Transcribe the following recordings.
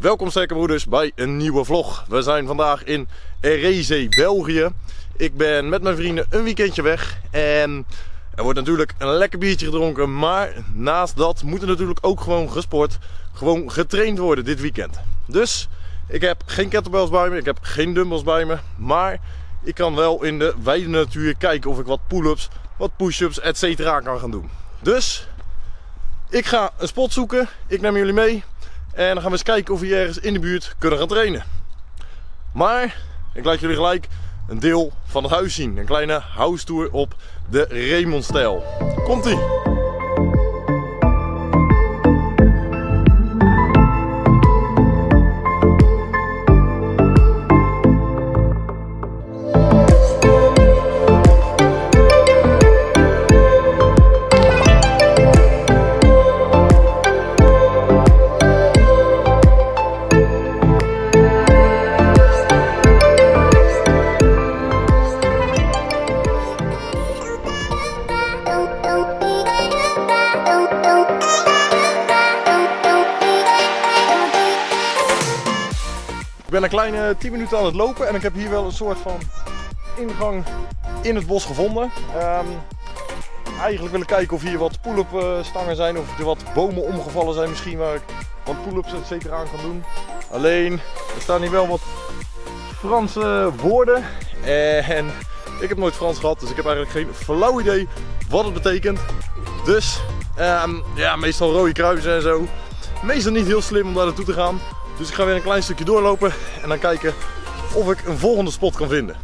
Welkom sterke broeders bij een nieuwe vlog. We zijn vandaag in Ereze, België. Ik ben met mijn vrienden een weekendje weg en er wordt natuurlijk een lekker biertje gedronken. Maar naast dat moet er natuurlijk ook gewoon gesport, gewoon getraind worden dit weekend. Dus ik heb geen kettlebells bij me, ik heb geen dumbbells bij me. Maar ik kan wel in de wijde natuur kijken of ik wat pull-ups, wat push-ups, etc. kan gaan doen. Dus ik ga een spot zoeken, ik neem jullie mee. En dan gaan we eens kijken of we ergens in de buurt kunnen gaan trainen. Maar ik laat jullie gelijk een deel van het huis zien. Een kleine house tour op de Raymond stijl. Ik ben een kleine 10 minuten aan het lopen en ik heb hier wel een soort van ingang in het bos gevonden. Ehm, eigenlijk wil ik kijken of hier wat pull-up eh, stangen zijn of er wat bomen omgevallen zijn misschien waar ik wat pull-ups aan kan doen. Alleen, er staan hier wel wat Franse woorden en ik heb nooit Frans gehad, dus ik heb eigenlijk geen flauw idee wat het betekent. Dus, ehm, ja, meestal rode kruisen en zo. Meestal niet heel slim om daar naartoe te gaan. Dus ik ga weer een klein stukje doorlopen en dan kijken of ik een volgende spot kan vinden.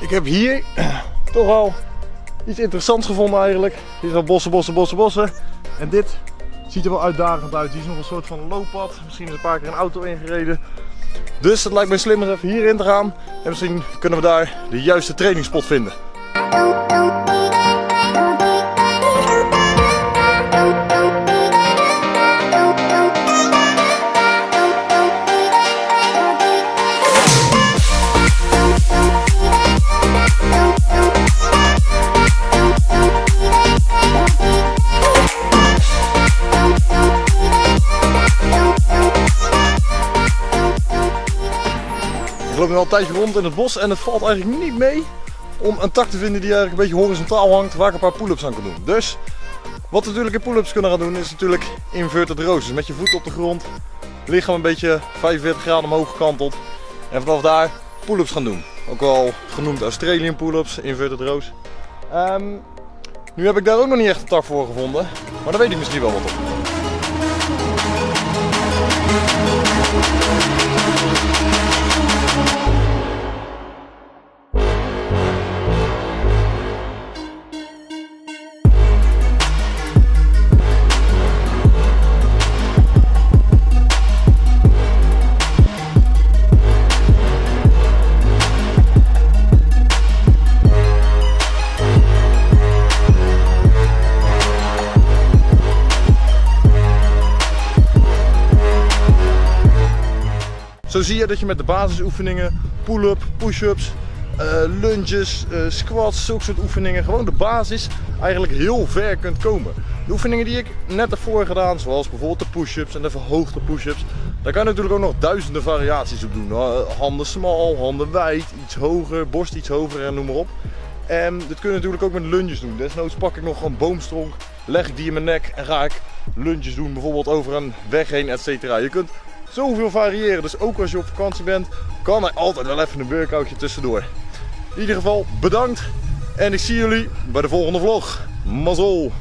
Ik heb hier toch al iets interessants gevonden eigenlijk. Hier zijn bossen, bossen, bossen, bossen. En dit ziet er wel uitdagend uit. Hier is nog een soort van looppad. Misschien is een paar keer een auto ingereden. Dus het lijkt me slim om even hierin te gaan. En misschien kunnen we daar de juiste trainingspot vinden. Ik loop nu al een tijdje rond in het bos en het valt eigenlijk niet mee om een tak te vinden die eigenlijk een beetje horizontaal hangt waar ik een paar pull-ups aan kan doen. Dus wat we natuurlijk in pull-ups kunnen gaan doen is natuurlijk inverted rows. Dus met je voet op de grond, lichaam een beetje 45 graden omhoog gekanteld en vanaf daar pull-ups gaan doen. Ook wel genoemd Australian pull-ups, inverted rows. Ehm, nu heb ik daar ook nog niet echt een tak voor gevonden, maar daar weet ik misschien wel wat op. Zo zie je dat je met de basisoefeningen, pull-up, push-ups, uh, lunges, uh, squats, zulke soort oefeningen, gewoon de basis, eigenlijk heel ver kunt komen. De oefeningen die ik net ervoor gedaan, zoals bijvoorbeeld de push-ups en de verhoogde push-ups, daar kan je natuurlijk ook nog duizenden variaties op doen. Handen smal, handen wijd, iets hoger, borst iets hoger en noem maar op. En dit kun je natuurlijk ook met lunges doen. Desnoods pak ik nog een boomstronk, leg ik die in mijn nek en ga ik lunges doen, bijvoorbeeld over een weg heen, etc. Je kunt zoveel variëren. Dus ook als je op vakantie bent, kan er altijd wel even een workoutje tussendoor. In ieder geval bedankt en ik zie jullie bij de volgende vlog. Mazzel!